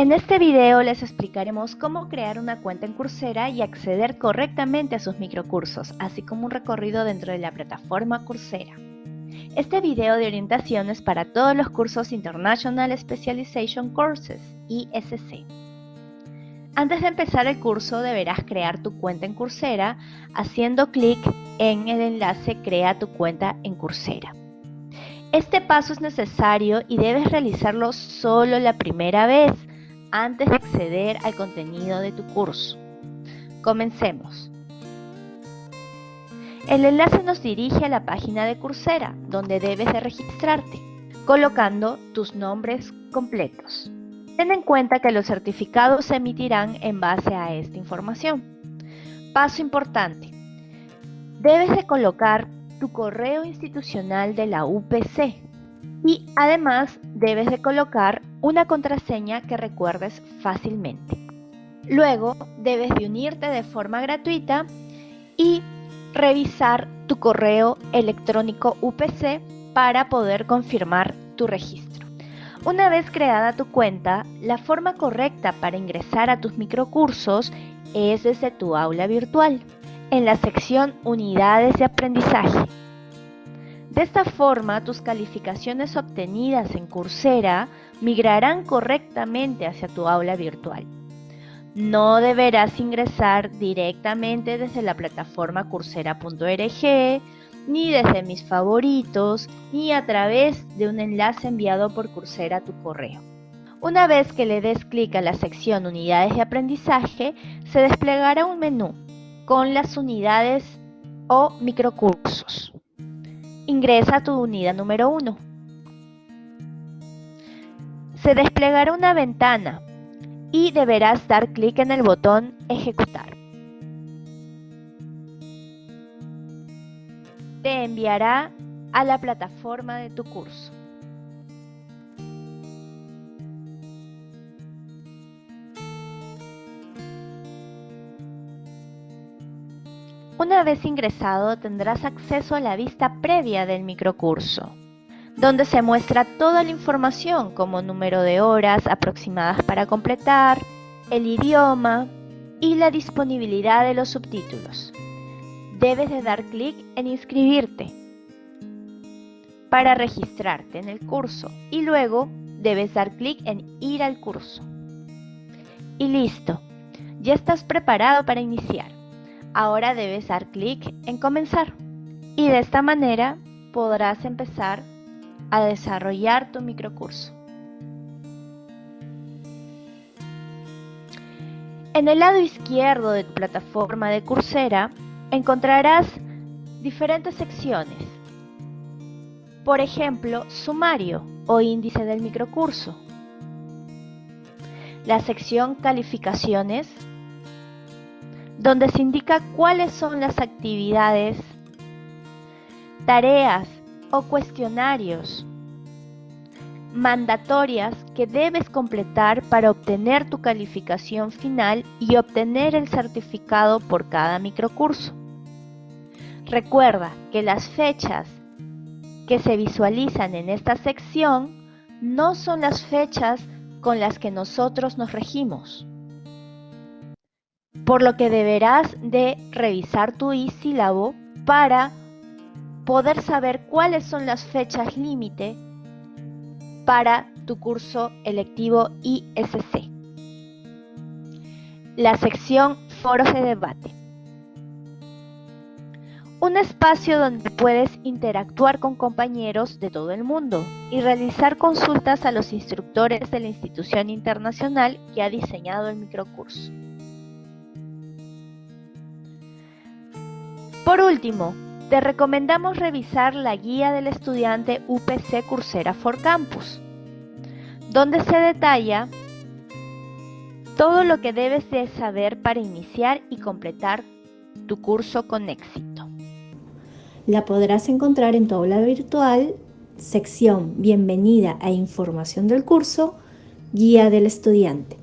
En este video les explicaremos cómo crear una cuenta en Coursera y acceder correctamente a sus microcursos, así como un recorrido dentro de la plataforma Coursera. Este video de orientación es para todos los cursos International Specialization Courses, ISC. Antes de empezar el curso deberás crear tu cuenta en Coursera haciendo clic en el enlace Crea tu cuenta en Coursera. Este paso es necesario y debes realizarlo solo la primera vez antes de acceder al contenido de tu curso. Comencemos. El enlace nos dirige a la página de Coursera, donde debes de registrarte, colocando tus nombres completos. Ten en cuenta que los certificados se emitirán en base a esta información. Paso importante. Debes de colocar tu correo institucional de la UPC y además debes de colocar una contraseña que recuerdes fácilmente. Luego debes de unirte de forma gratuita y revisar tu correo electrónico UPC para poder confirmar tu registro. Una vez creada tu cuenta, la forma correcta para ingresar a tus microcursos es desde tu aula virtual, en la sección Unidades de Aprendizaje. De esta forma, tus calificaciones obtenidas en Coursera migrarán correctamente hacia tu aula virtual. No deberás ingresar directamente desde la plataforma coursera.org, ni desde mis favoritos, ni a través de un enlace enviado por Coursera a tu correo. Una vez que le des clic a la sección Unidades de aprendizaje, se desplegará un menú con las unidades o microcursos. Ingresa a tu unidad número 1. Se desplegará una ventana y deberás dar clic en el botón Ejecutar. Te enviará a la plataforma de tu curso. Una vez ingresado tendrás acceso a la vista previa del microcurso, donde se muestra toda la información como número de horas aproximadas para completar, el idioma y la disponibilidad de los subtítulos. Debes de dar clic en inscribirte para registrarte en el curso y luego debes dar clic en ir al curso. Y listo, ya estás preparado para iniciar. Ahora debes dar clic en comenzar y de esta manera podrás empezar a desarrollar tu microcurso. En el lado izquierdo de tu plataforma de Coursera encontrarás diferentes secciones. Por ejemplo, sumario o índice del microcurso. La sección calificaciones donde se indica cuáles son las actividades, tareas o cuestionarios mandatorias que debes completar para obtener tu calificación final y obtener el certificado por cada microcurso. Recuerda que las fechas que se visualizan en esta sección no son las fechas con las que nosotros nos regimos por lo que deberás de revisar tu e-sílabo para poder saber cuáles son las fechas límite para tu curso electivo ISC. La sección Foros de debate. Un espacio donde puedes interactuar con compañeros de todo el mundo y realizar consultas a los instructores de la institución internacional que ha diseñado el microcurso. Por último, te recomendamos revisar la guía del estudiante UPC Coursera for Campus, donde se detalla todo lo que debes de saber para iniciar y completar tu curso con éxito. La podrás encontrar en tu aula virtual, sección Bienvenida a información del curso, guía del estudiante.